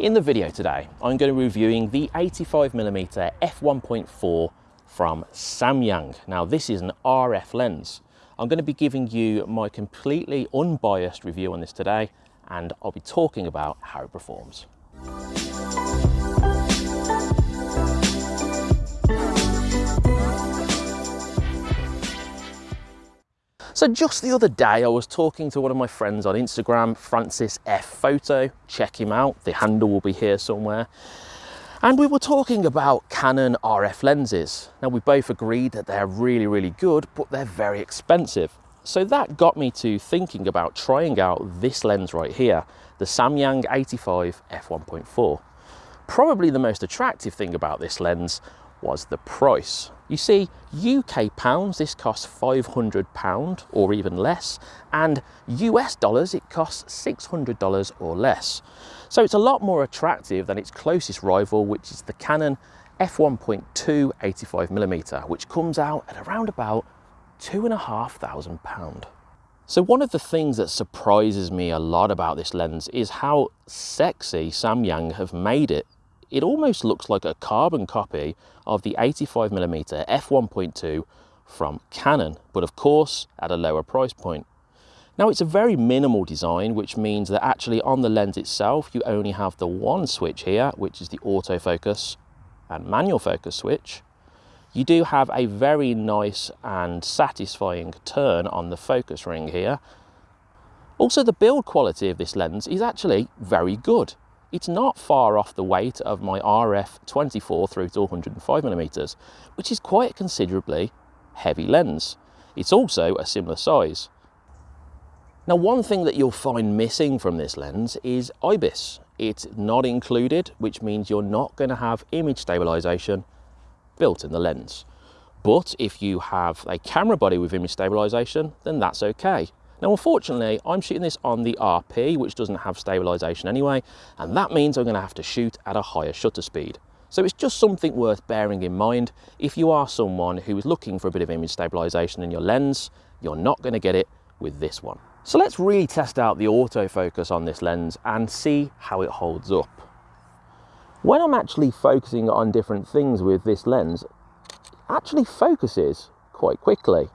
In the video today, I'm going to be reviewing the 85mm f1.4 from Samyang. Now this is an RF lens. I'm going to be giving you my completely unbiased review on this today and I'll be talking about how it performs. So just the other day, I was talking to one of my friends on Instagram, Francis F Photo. Check him out. The handle will be here somewhere. And we were talking about Canon RF lenses. Now we both agreed that they're really, really good, but they're very expensive. So that got me to thinking about trying out this lens right here, the Samyang 85 f1.4. Probably the most attractive thing about this lens was the price. You see, UK pounds, this costs £500 or even less, and US dollars, it costs $600 or less. So it's a lot more attractive than its closest rival, which is the Canon f1.2 85mm, which comes out at around about two and a half thousand pound. So one of the things that surprises me a lot about this lens is how sexy Samyang have made it it almost looks like a carbon copy of the 85mm f1.2 from Canon, but of course at a lower price point. Now it's a very minimal design, which means that actually on the lens itself, you only have the one switch here, which is the autofocus and manual focus switch. You do have a very nice and satisfying turn on the focus ring here. Also, the build quality of this lens is actually very good it's not far off the weight of my RF 24 through to 105 millimeters, which is quite a considerably heavy lens. It's also a similar size. Now one thing that you'll find missing from this lens is IBIS. It's not included, which means you're not going to have image stabilization built in the lens. But if you have a camera body with image stabilization, then that's okay. Now, unfortunately, I'm shooting this on the RP, which doesn't have stabilization anyway, and that means I'm gonna have to shoot at a higher shutter speed. So it's just something worth bearing in mind. If you are someone who is looking for a bit of image stabilization in your lens, you're not gonna get it with this one. So let's really test out the autofocus on this lens and see how it holds up. When I'm actually focusing on different things with this lens, it actually focuses quite quickly.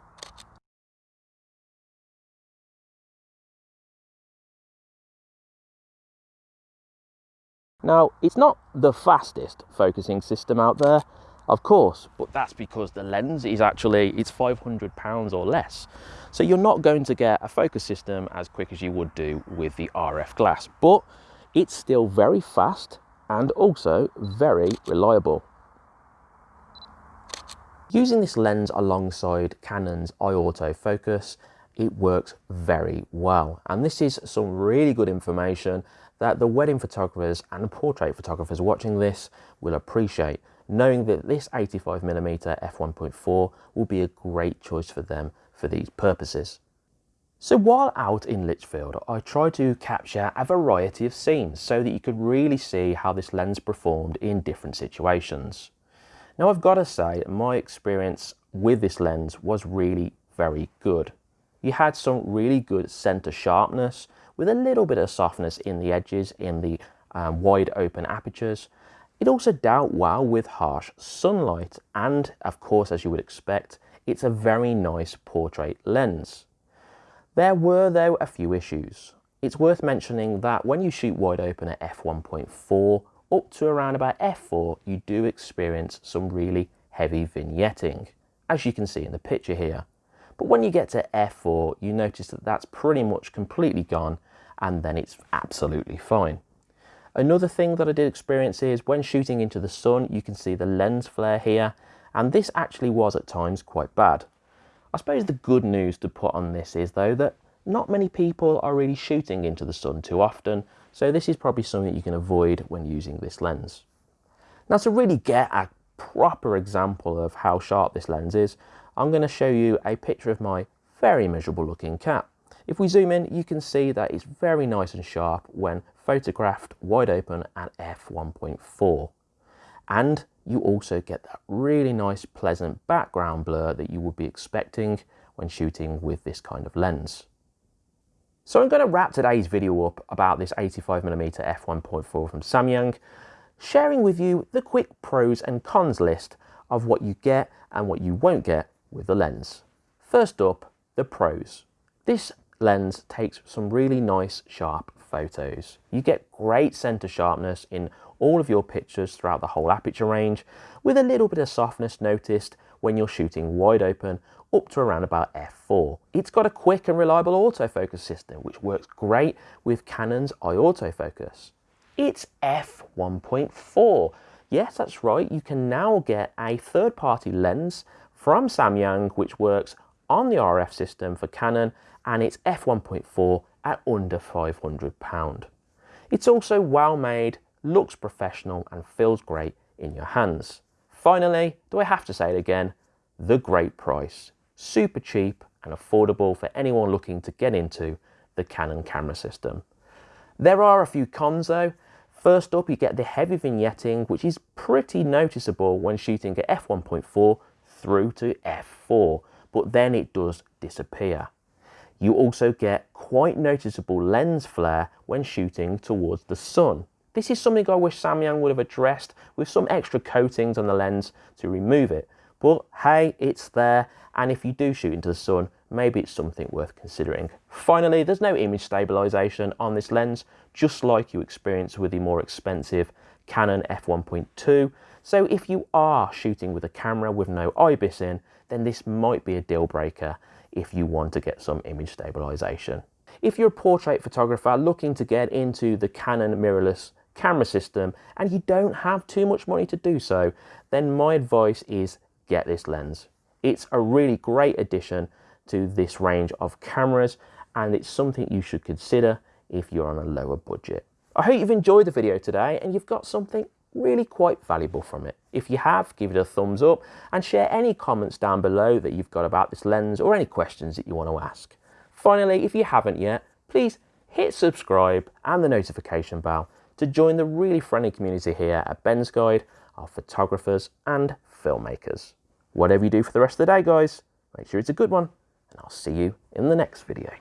Now, it's not the fastest focusing system out there, of course, but that's because the lens is actually, it's 500 pounds or less. So you're not going to get a focus system as quick as you would do with the RF glass, but it's still very fast and also very reliable. Using this lens alongside Canon's eye auto focus, it works very well. And this is some really good information that the wedding photographers and portrait photographers watching this will appreciate, knowing that this 85mm f1.4 will be a great choice for them for these purposes. So while out in Lichfield, I tried to capture a variety of scenes so that you could really see how this lens performed in different situations. Now I've got to say, my experience with this lens was really very good. You had some really good center sharpness, with a little bit of softness in the edges in the um, wide open apertures. It also dealt well with harsh sunlight and of course as you would expect it's a very nice portrait lens. There were though a few issues. It's worth mentioning that when you shoot wide open at f1.4 up to around about f4 you do experience some really heavy vignetting as you can see in the picture here. But when you get to f4 you notice that that's pretty much completely gone and then it's absolutely fine. Another thing that I did experience is when shooting into the sun, you can see the lens flare here, and this actually was at times quite bad. I suppose the good news to put on this is though that not many people are really shooting into the sun too often, so this is probably something that you can avoid when using this lens. Now to really get a proper example of how sharp this lens is, I'm going to show you a picture of my very miserable looking cat. If we zoom in, you can see that it's very nice and sharp when photographed wide open at f1.4. And you also get that really nice pleasant background blur that you would be expecting when shooting with this kind of lens. So I'm going to wrap today's video up about this 85mm f1.4 from Samyang, sharing with you the quick pros and cons list of what you get and what you won't get with the lens. First up, the pros. This lens takes some really nice sharp photos. You get great center sharpness in all of your pictures throughout the whole aperture range with a little bit of softness noticed when you're shooting wide open up to around about f4. It's got a quick and reliable autofocus system which works great with Canon's eye autofocus. It's f1.4. Yes, that's right, you can now get a third-party lens from Samyang which works on the RF system for Canon and it's f1.4 at under £500. It's also well made, looks professional and feels great in your hands. Finally, do I have to say it again? The great price. Super cheap and affordable for anyone looking to get into the Canon camera system. There are a few cons though. First up, you get the heavy vignetting, which is pretty noticeable when shooting at f1.4 through to f4, but then it does disappear. You also get quite noticeable lens flare when shooting towards the sun. This is something I wish Samyang would have addressed with some extra coatings on the lens to remove it. But hey, it's there, and if you do shoot into the sun, maybe it's something worth considering. Finally, there's no image stabilization on this lens, just like you experience with the more expensive Canon f1.2. So if you are shooting with a camera with no IBIS in, then this might be a deal breaker if you want to get some image stabilization. If you're a portrait photographer looking to get into the Canon mirrorless camera system and you don't have too much money to do so, then my advice is get this lens. It's a really great addition to this range of cameras and it's something you should consider if you're on a lower budget. I hope you've enjoyed the video today and you've got something really quite valuable from it. If you have, give it a thumbs up and share any comments down below that you've got about this lens or any questions that you want to ask. Finally, if you haven't yet, please hit subscribe and the notification bell to join the really friendly community here at Ben's Guide of photographers and filmmakers. Whatever you do for the rest of the day, guys, make sure it's a good one, and I'll see you in the next video.